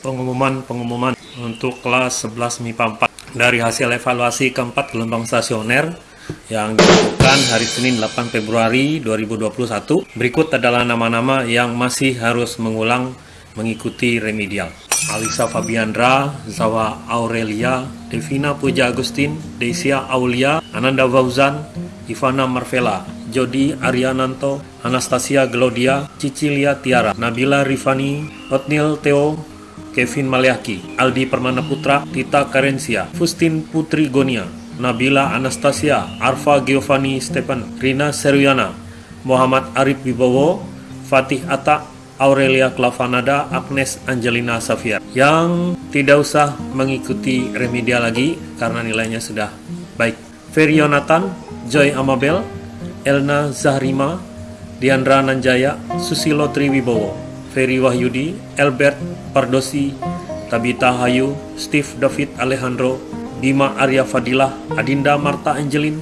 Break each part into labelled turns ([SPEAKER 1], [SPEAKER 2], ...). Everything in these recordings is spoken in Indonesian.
[SPEAKER 1] pengumuman-pengumuman untuk kelas 11 MIPA 4 dari hasil evaluasi keempat gelombang stasioner yang dilakukan hari Senin 8 Februari 2021. Berikut adalah nama-nama yang masih harus mengulang mengikuti remedial. Alisa Fabiandra, Zawa Aurelia, Devina Puja Agustin, Desia Aulia, Ananda Fauzan, Ivana Marvela, Jody Ariananto, Anastasia Glodia, Cicilia Tiara, Nabila Rifani, Otnil Theo, Kevin Maliaki, Aldi Permana Putra, Tita Karensia, Fustin Putri Gonia, Nabila Anastasia, Arfa Giovanni Stephen, Rina Seriana, Muhammad Arif Wibowo, Fatih Atta, Aurelia Klavanada, Agnes Angelina Safia yang tidak usah mengikuti remedial lagi karena nilainya sudah baik. Ferry Yonatan, Joy Amabel, Elna Zahrima, Diandra Nanjaya, Susilo Triwibowo, Ferry Wahyudi, Albert Pardosi, Tabita Hayu, Steve David Alejandro, Bima Arya Fadilah, Adinda Marta Angelin,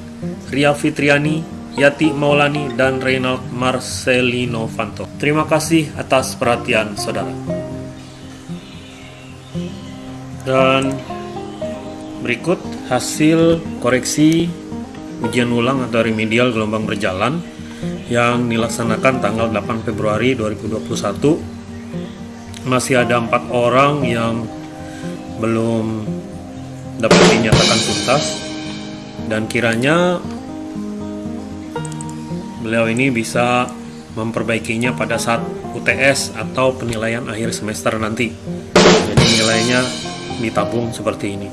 [SPEAKER 1] Ria Fitriani, Yati Maulani, dan Reynald Marcelino Fanto. Terima kasih atas perhatian saudara. Dan berikut hasil koreksi ujian ulang atau remedial gelombang berjalan yang dilaksanakan tanggal 8 Februari 2021 masih ada empat orang yang belum dapat dinyatakan tuntas dan kiranya beliau ini bisa memperbaikinya pada saat UTS atau penilaian akhir semester nanti. Jadi nilainya ditabung seperti ini.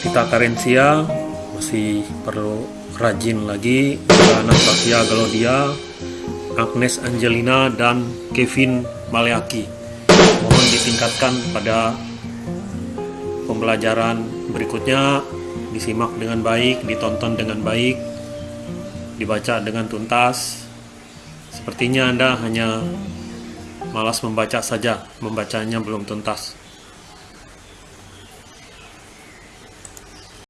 [SPEAKER 1] Kita Karensia masih perlu rajin lagi. Anastasia Galodia, Agnes Angelina, dan Kevin Maleaki. Mohon ditingkatkan pada pembelajaran berikutnya disimak dengan baik, ditonton dengan baik, dibaca dengan tuntas. Sepertinya Anda hanya malas membaca saja, membacanya belum tuntas.